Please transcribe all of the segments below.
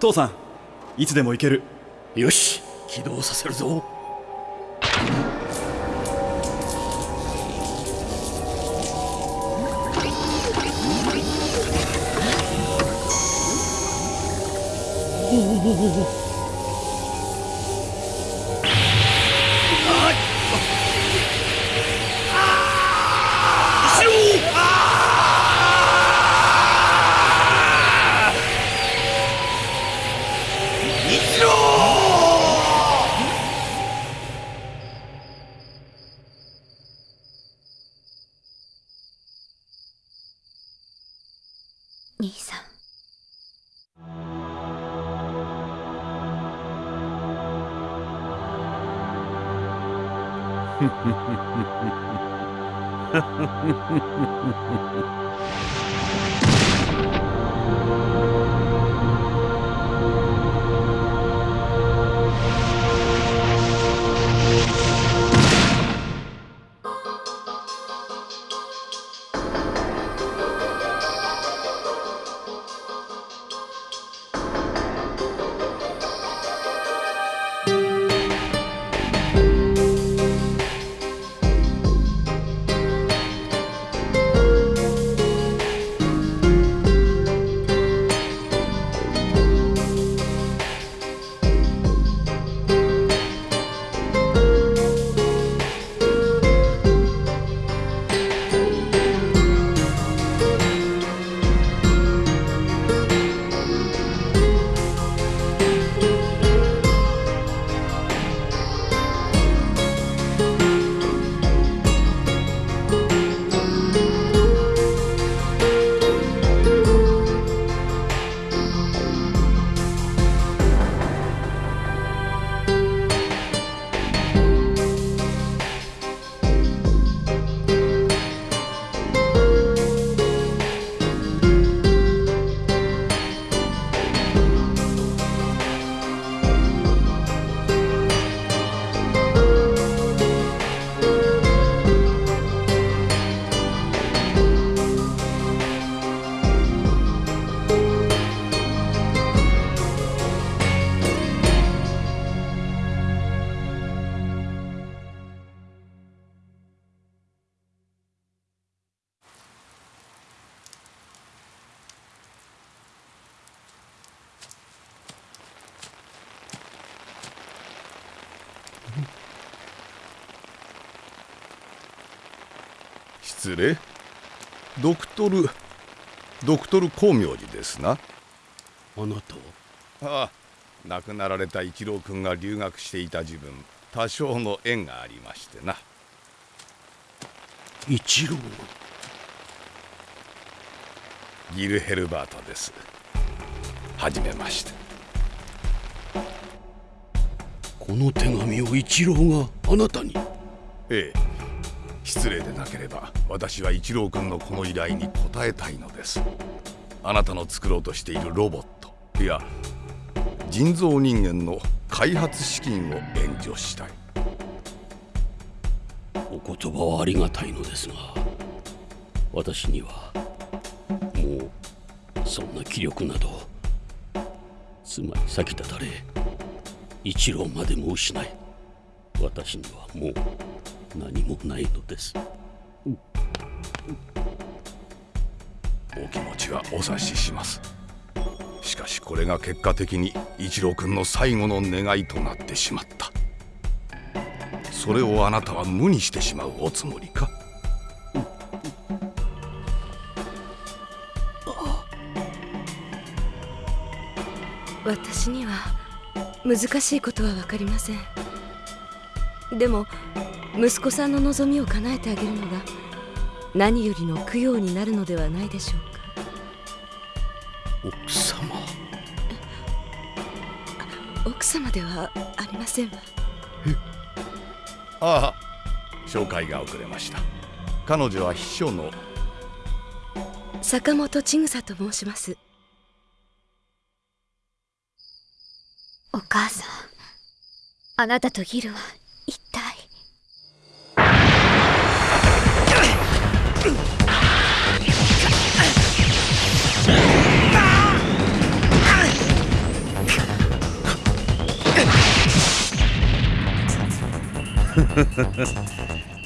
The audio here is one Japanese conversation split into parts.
父さんいつでも行ける。よし起動させるぞ。おお兄さんフフフフフ。失礼。ドクトルドクトル光明寺ですな。あなたは？ああ亡くなられた一郎君が留学していた自分多少の縁がありましてな。一郎？ギルヘルバートです。はじめまして。この手紙を一郎があなたに？ええ失礼でなければ私は一郎君のこの依頼に応えたいのです。あなたの作ろうとしているロボットいや人造人間の開発資金を援助したい。お言葉はありがたいのですが私にはもうそんな気力などつまり先立たれ一郎までも失い私にはもう何もないのです。お気持ちはお察しします。しかしこれが結果的に一郎君の最後の願いとなってしまった。それをあなたは無にしてしまうおつもりか？私には難しいことは分かりません。でも息子さんの望みを叶えてあげるのが何よりの供養になるのではないでしょうか。奥様。奥様ではありませんわ。ああ紹介が遅れました。彼女は秘書の。坂本千草と申します。お母さんあなたとギルは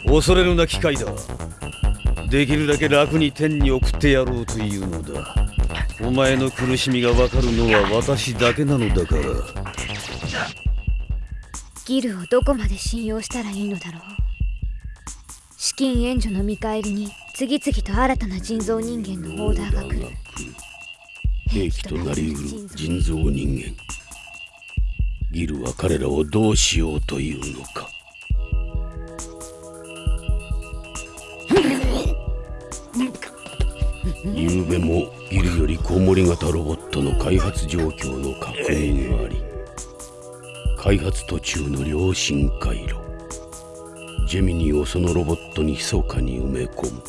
恐れるな機械だ。できるだけ楽に天に送ってやろうというのだ。お前の苦しみがわかるのは私だけなのだから。ギルをどこまで信用したらいいのだろう。資金援助の見返りに次々と新たな人造人間のオーダーが来る。兵器となりうる人造人間。ギルは彼らをどうしようというのか昨べもギルよりコウモリ型ロボットの開発状況の確認があり開発途中の良心回路ジェミニーをそのロボットに密かに埋め込む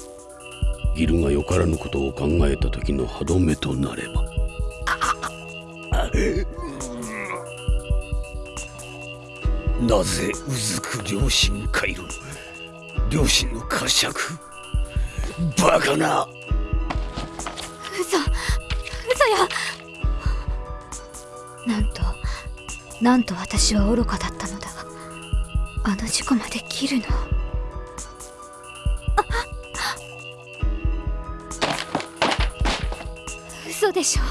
ギルがよからぬことを考えた時の歯止めとなれば。なぜうずく良心回路良心の呵責。バカな。嘘。嘘よなんとなんと私は愚かだったのだ。あの事故まで切るの。嘘でしょ。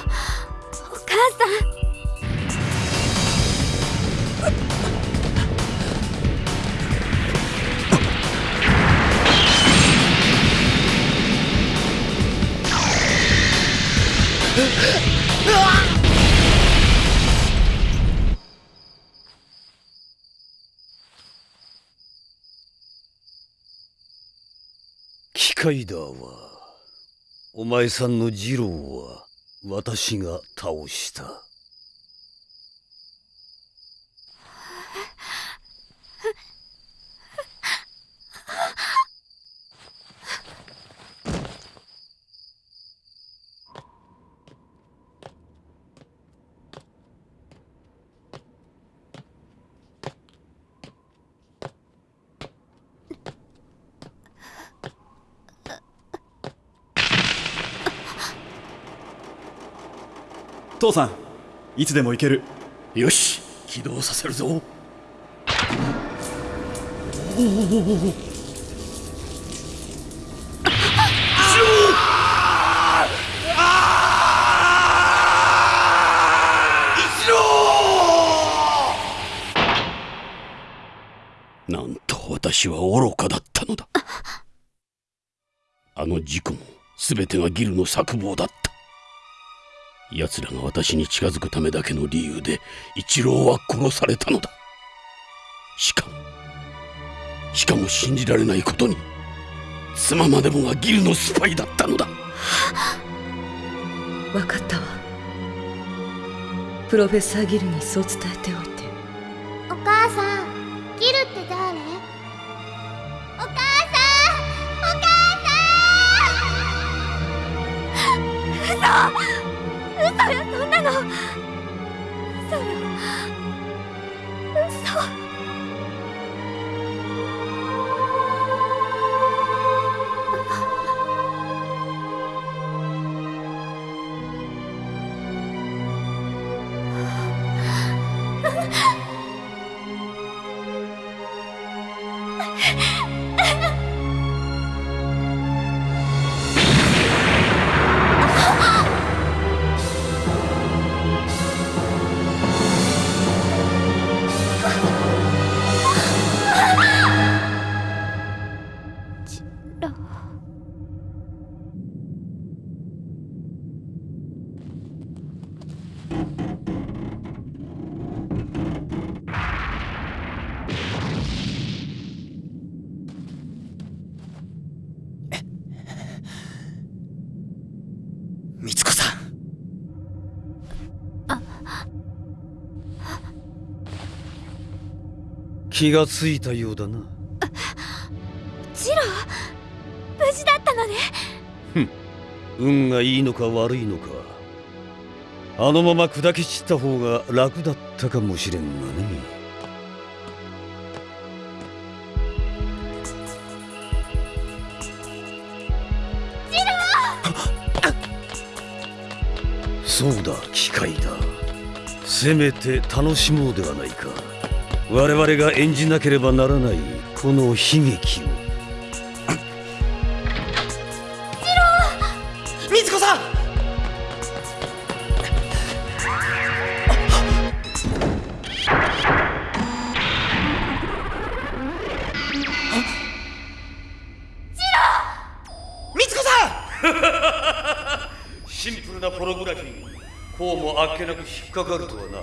機械だわ。お前さんの二郎は私が倒した。父さんいつでも行ける。よし起動させるぞ。なんと私は愚かだったのだあの事故も全てがギルの策謀だった奴らが私に近づくためだけの理由で一郎は殺されたのだ。しかもしかも信じられないことに妻までもがギルのスパイだったのだ。分かったわ。プロフェッサーギルにそう伝えておいて。お母さんギルって誰？お母さんお母さん！嘘 嘘よそんなの。嘘よ。気がついたようだな。ジロー無事だったのね。運がいいのか悪いのか。あのまま砕け散った方が楽だったかもしれんがね。そうだ機械だ。せめて楽しもうではないか我々が演じなければならないこの悲劇を。みつこさん！みつこさん！シンプルなポログラフィーこうもあっけなく引っかかるとはな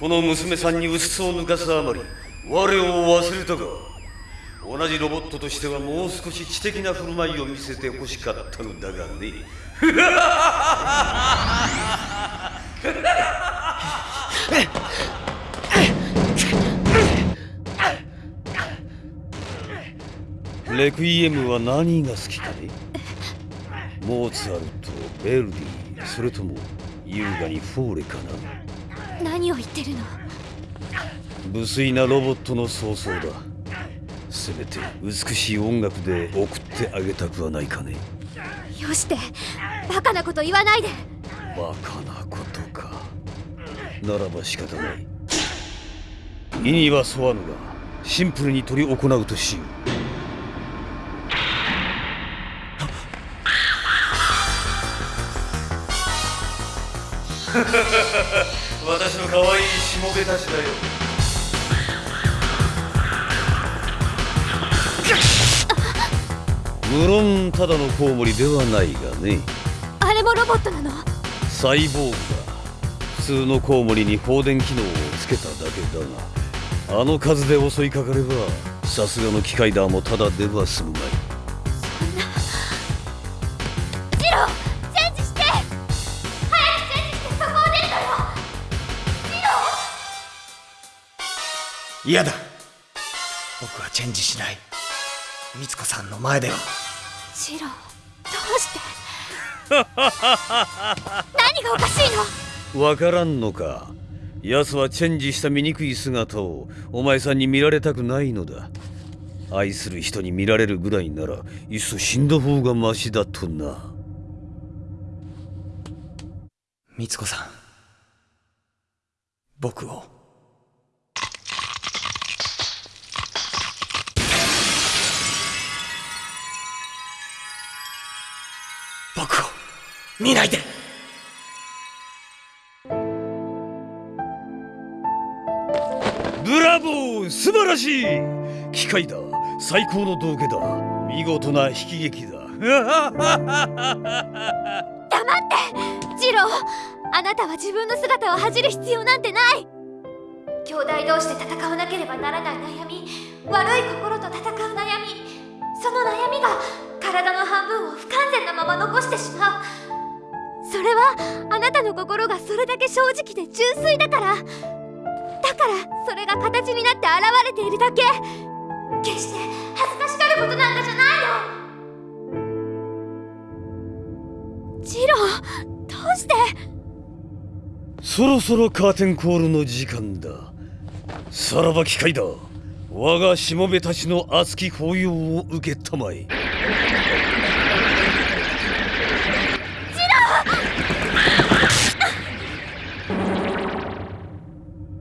この娘さんに薄を抜かすあまり我を忘れたか同じロボットとしてはもう少し知的な振る舞いを見せてほしかったのだがね。レクイエムは何が好きかね？モーツァルト、ベルディ、それとも優雅にフォーレかな？何を言ってるの？無粋なロボットの創造だ。せめて美しい音楽で送ってあげたくはないかね。よしてバカなこと言わないで。バカなことか。ならば仕方ない。意には沿わぬがシンプルに取り行うとしよう 私の可愛いしもべたちだよ無論ただのコウモリではないがね。あれもロボットなの？サイボーグ。だ普通のコウモリに放電機能をつけただけだがあの数で襲いかかればさすがの機械だもただでは済むまい嫌だ。僕はチェンジしない。みつこさんの前では。ジローどうして？何がおかしいの？わからんのか。奴はチェンジした醜い姿をお前さんに見られたくないのだ。愛する人に見られるぐらいならいっそ死んだ方がマシだとな。みつこさん。僕を僕を見ないで。ブラボー素晴らしい。機械だ。最高の道化だ。見事な悲喜劇だ。黙って。ジローあなたは自分の姿を恥じる必要なんてない。兄弟同士で戦わなければならない悩み。悪い心と戦う悩み。その悩みが体の半分を不完全なまま残してしまう。それはあなたの心がそれだけ正直で純粋だから。だからそれが形になって現れているだけ。決して恥ずかしがることなんかじゃないよ。ジローどうして？そろそろカーテンコールの時間だ。さらば機械だ。我がしもべたちの熱き抱擁を受けたまえ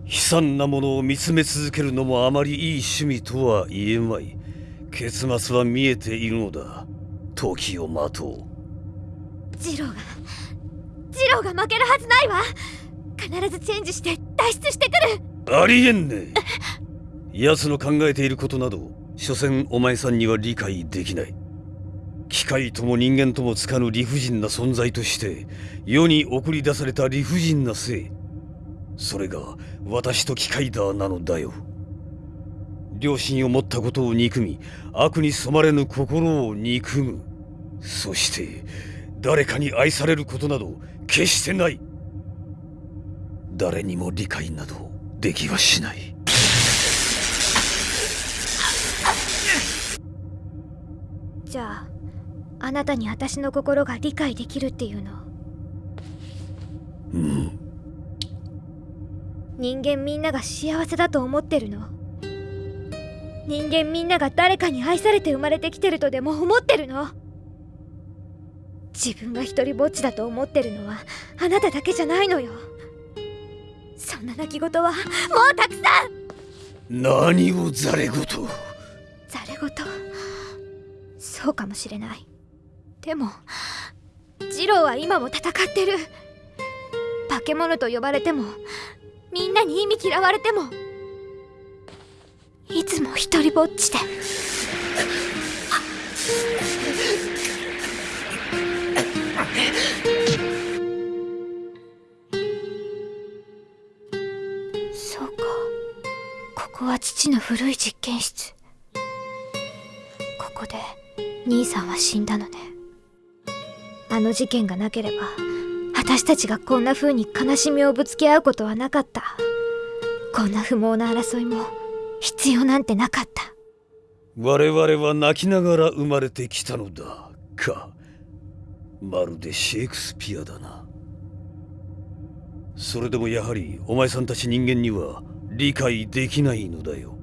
悲惨なものを見つめ続けるのもあまりいい趣味とは言えまい。結末は見えているのだ。時を待とう。ジローがジローが負けるはずないわ。必ずチェンジして脱出してくる。ありえんね。奴の考えていることなど所詮お前さんには理解できない。機械とも人間ともつかぬ理不尽な存在として世に送り出された理不尽な性それが私と機械だなのだよ。良心を持ったことを憎み悪に染まれぬ心を憎む。そして誰かに愛されることなど決してない。誰にも理解などできはしない。じゃああなたに私の心が理解できるっていうの？うん人間みんなが幸せだと思ってるの。人間みんなが誰かに愛されて生まれてきてるとでも思ってるの。自分が一人ぼっちだと思ってるのはあなただけじゃないのよ。そんな泣き言はもうたくさん。何をざれ言ほどそうかもしれない。でもジローは今も戦ってる。化け物と呼ばれてもみんなに意味嫌われてもいつも一りぼっちで。そうか。ここは父の古い実験室。ここで兄さんは死んだのね。あの事件がなければ。私たちがこんな風に悲しみをぶつけ合うことはなかった。こんな不毛な争いも必要なんてなかった。我々は泣きながら生まれてきたのだか。まるでシェイクスピアだな。それでもやはりお前さんたち人間には理解できないのだよ。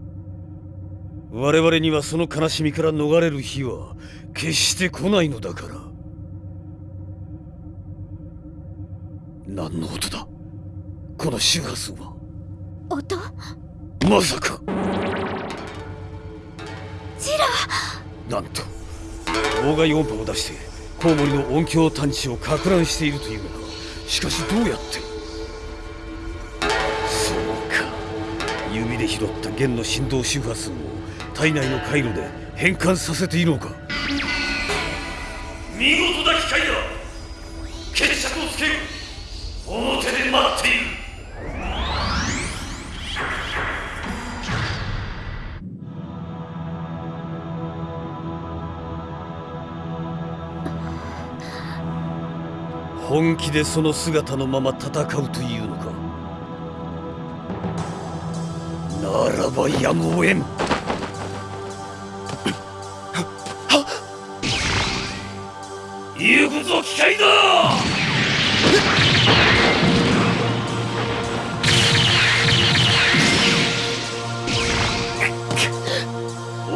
我々にはその悲しみから逃れる日は決して来ないのだから。何の音だ？この周波数は？音？まさか。ジロなんと妨害音波を出してコウモリの音響探知をか乱しているというのかしかしどうやって？そうか。指で拾った弦の振動周波数を体内の回路で変換させているのか。見事な機械だ。決着をつけ。る表で待っている。本気でその姿のまま戦うというのか。ならばやむを得ん。言うことは機械だ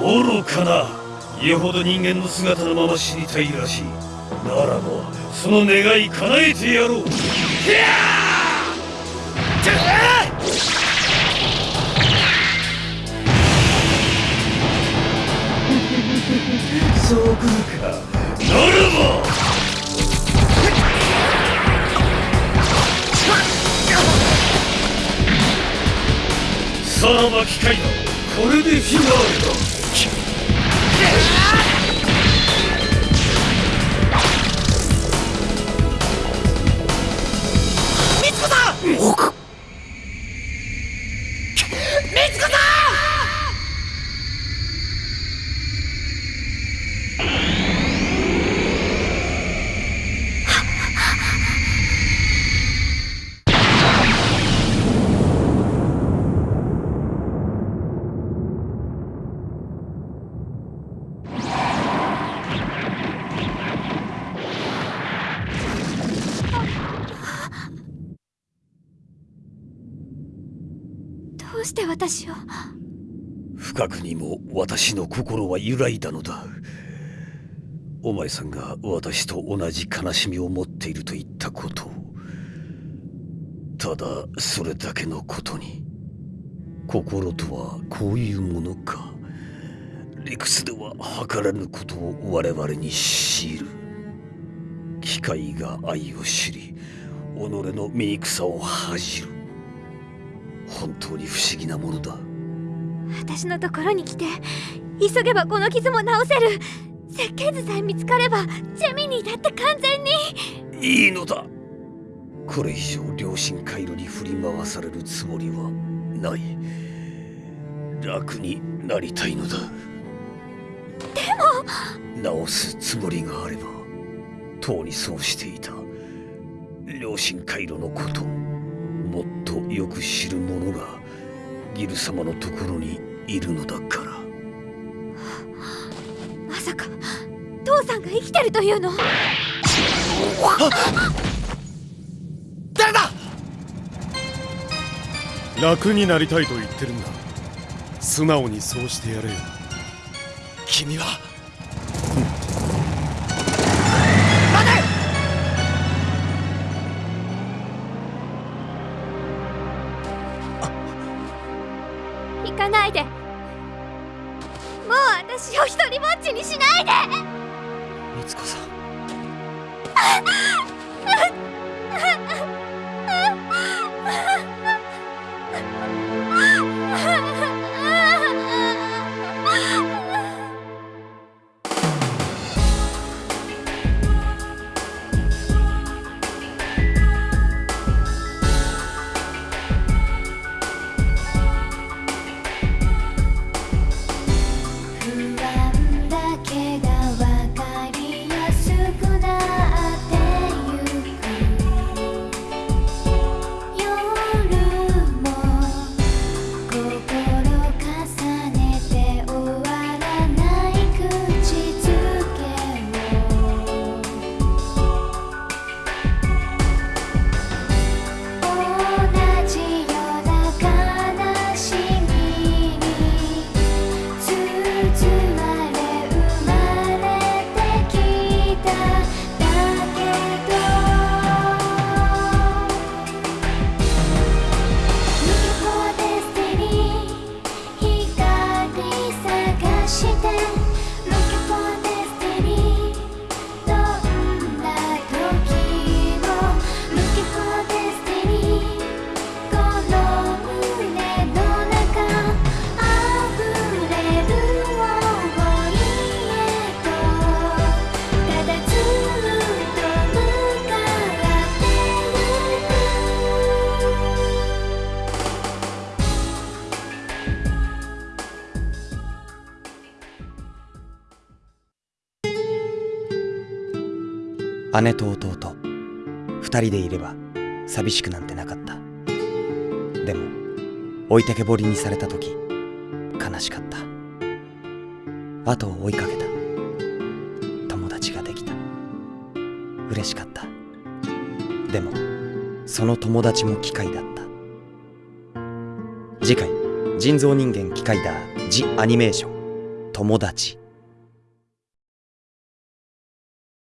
愚かなよほど人間の姿のまま死にたいらしい。ならばその願い叶えてやろう。巻き替えだこれでフィナーレ。私を。深くにも私の心は揺らいだのだ。お前さんが私と同じ悲しみを持っていると言ったこと。をただそれだけのことに。心とはこういうものか。理屈では測らぬことを我々に強いる。機械が愛を知り己の醜さを恥じる。本当に不思議なものだ。私のところに来て急げばこの傷も治せる。設計図さえ見つかればジェミニーだって完全に。いいのだ。これ以上良心回路に振り回されるつもりはない。楽になりたいのだ。でも！治すつもりがあればとうにそうしていた。良心回路のこととよく知る者がギル様のところにいるのだから。まさか父さんが生きてるというの？誰だ？楽になりたいと言ってるんだ。素直にそうしてやれよ。君はで姉と弟。二人でいれば寂しくなんてなかった。でも置いてけぼりにされた時悲しかった。後を追いかけた。友達ができた。嬉しかった。でもその友達も機械だった。次回人造人間機械だ。ジ・アニメーション友達。